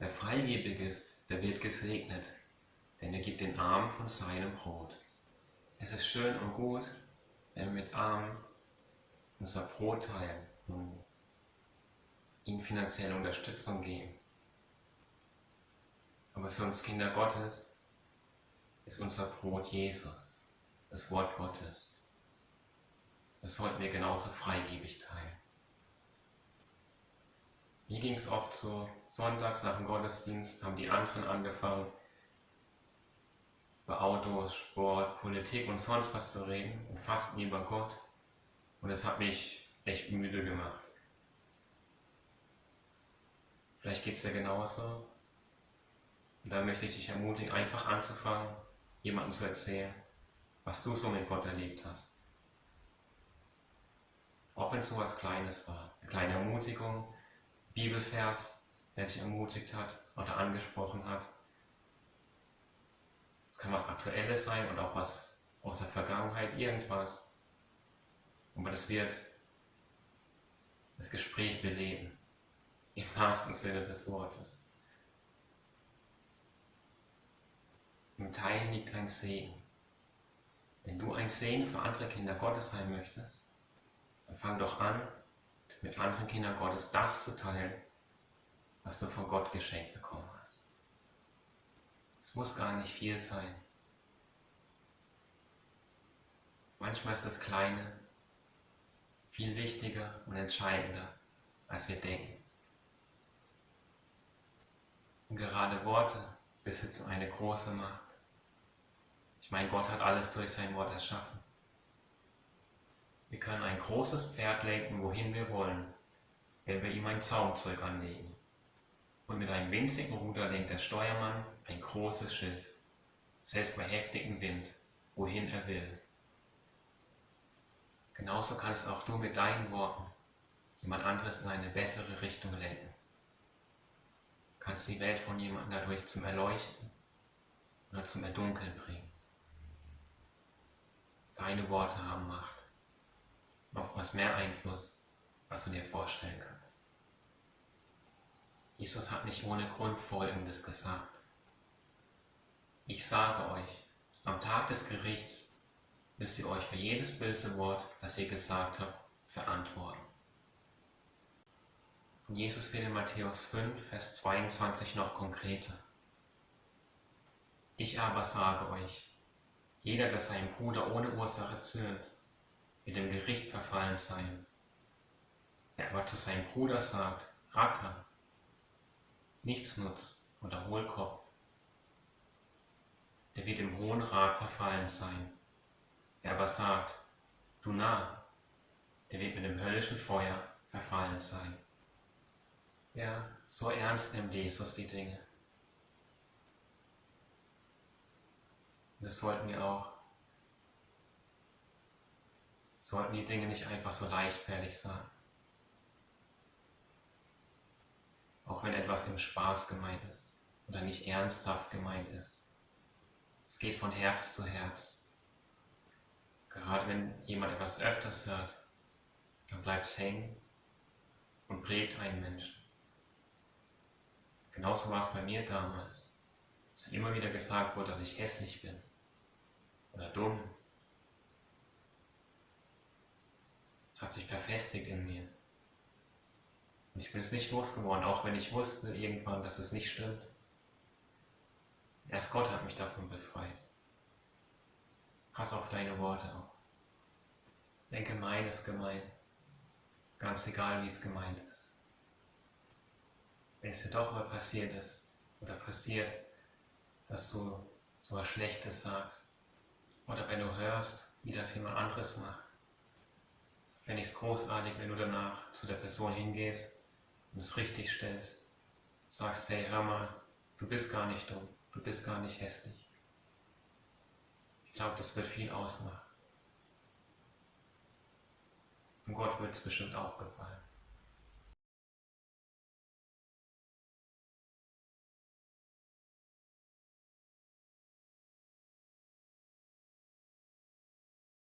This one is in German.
Wer freigebig ist, der wird gesegnet, denn er gibt den Armen von seinem Brot. Es ist schön und gut, wenn wir mit Armen unser Brot teilen und ihnen finanzielle Unterstützung geben. Aber für uns Kinder Gottes ist unser Brot Jesus, das Wort Gottes. Das sollten wir genauso freigebig teilen. Mir ging es oft so, sonntags nach dem Gottesdienst haben die anderen angefangen, über Autos, Sport, Politik und sonst was zu reden und fast nie über Gott. Und es hat mich echt müde gemacht. Vielleicht geht es dir genauso. Und da möchte ich dich ermutigen, einfach anzufangen, jemandem zu erzählen, was du so mit Gott erlebt hast. Auch wenn es so was Kleines war. Eine kleine Ermutigung, Bibelvers, der dich ermutigt hat oder angesprochen hat. Es kann was Aktuelles sein und auch was aus der Vergangenheit, irgendwas. Aber das wird das Gespräch beleben. Im wahrsten Sinne des Wortes. Im Teilen liegt ein Segen. Wenn du ein Segen für andere Kinder Gottes sein möchtest, dann fang doch an, mit anderen Kindern Gottes das zu teilen, was du von Gott geschenkt bekommen hast. Es muss gar nicht viel sein. Manchmal ist das Kleine viel wichtiger und entscheidender, als wir denken. Und gerade Worte besitzen eine große Macht. Ich meine, Gott hat alles durch sein Wort erschaffen. Wir können ein großes Pferd lenken, wohin wir wollen, wenn wir ihm ein Zaumzeug anlegen. Und mit einem winzigen Ruder lenkt der Steuermann ein großes Schiff, selbst bei heftigem Wind, wohin er will. Genauso kannst auch du mit deinen Worten jemand anderes in eine bessere Richtung lenken. Kannst die Welt von jemandem dadurch zum Erleuchten oder zum Erdunkeln bringen. Deine Worte haben Macht oftmals mehr Einfluss, als du dir vorstellen kannst. Jesus hat nicht ohne Grund Folgendes gesagt. Ich sage euch, am Tag des Gerichts müsst ihr euch für jedes böse Wort, das ihr gesagt habt, verantworten. Und Jesus wird in Matthäus 5, Vers 22 noch konkreter. Ich aber sage euch, jeder, der seinen Bruder ohne Ursache zürnt, wird dem Gericht verfallen sein. Wer aber zu seinem Bruder sagt, Racker, Nichtsnutz oder Hohlkopf, der wird im Hohen Rat verfallen sein. Wer aber sagt, du Narr, der wird mit dem höllischen Feuer verfallen sein. Ja, so ernst nimmt Jesus die Dinge. Das sollten wir auch sollten die Dinge nicht einfach so leichtfertig sein. Auch wenn etwas im Spaß gemeint ist oder nicht ernsthaft gemeint ist. Es geht von Herz zu Herz. Gerade wenn jemand etwas öfters hört, dann bleibt es hängen und prägt einen Menschen. Genauso war es bei mir damals. Es hat immer wieder gesagt wurde, dass ich hässlich bin oder dumm Es hat sich verfestigt in mir. Und ich bin es nicht losgeworden, auch wenn ich wusste irgendwann, dass es nicht stimmt. Erst Gott hat mich davon befreit. Pass auf deine Worte auf. Denke, mein ist gemein. Ganz egal, wie es gemeint ist. Wenn es dir doch mal passiert ist oder passiert, dass du so was Schlechtes sagst oder wenn du hörst, wie das jemand anderes macht, fände ich es großartig, wenn du danach zu der Person hingehst und es richtig stellst. Sagst, hey, hör mal, du bist gar nicht dumm, du bist gar nicht hässlich. Ich glaube, das wird viel ausmachen. Und Gott wird es bestimmt auch gefallen.